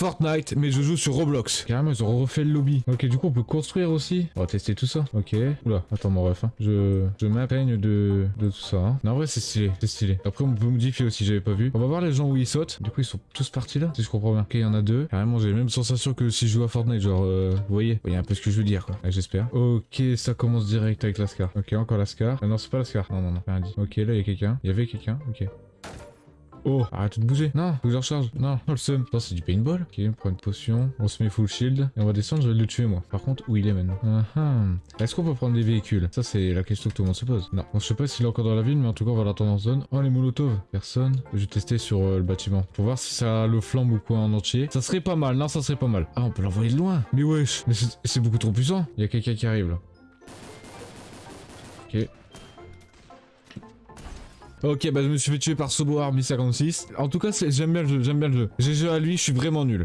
Fortnite, mais je joue sur Roblox. Carrément, ils ont refait le lobby. Ok, du coup, on peut construire aussi. On va tester tout ça. Ok. Oula, attends, mon ref. hein. Je, je de, de tout ça. hein. Non, en vrai, c'est stylé. C'est stylé. Après, on peut modifier aussi, j'avais pas vu. On va voir les gens où ils sautent. Du coup, ils sont tous partis là, si je comprends bien. Ok, il y en a deux. Carrément, j'ai la même sensation que si je joue à Fortnite. Genre, euh, vous voyez, vous voyez un peu ce que je veux dire, quoi. J'espère. Ok, ça commence direct avec l'Ascar. Ok, encore l'Ascar. Ah non, c'est pas l'Ascar. Non, non, non, rien dit. Ok, là, il y a quelqu'un. Il y avait quelqu'un. Ok. Oh, arrête de bouger. Non, faut que je recharge. Non, oh, le seum. Non, c'est du paintball. Ok, on prend une potion. On se met full shield. Et on va descendre, je vais le tuer, moi. Par contre, où il est maintenant Ah, ah. Est-ce qu'on peut prendre des véhicules? Ça, c'est la question que tout le monde se pose. Non. Bon, je sais pas s'il est encore dans la ville, mais en tout cas, on va l'attendre en zone. Oh, les molotovs. Personne. Je vais tester sur euh, le bâtiment. Pour voir si ça le flambe ou quoi en entier. Ça serait pas mal. Non, ça serait pas mal. Ah, on peut l'envoyer de loin. Mais wesh. Mais c'est c'est beaucoup trop puissant. Il y a quelqu'un qui arrive, là. Ok. Ok, bah je me suis fait tuer par Sobo Army 56. En tout cas, j'aime bien le jeu, j'aime bien le jeu. GG à lui, je suis vraiment nul.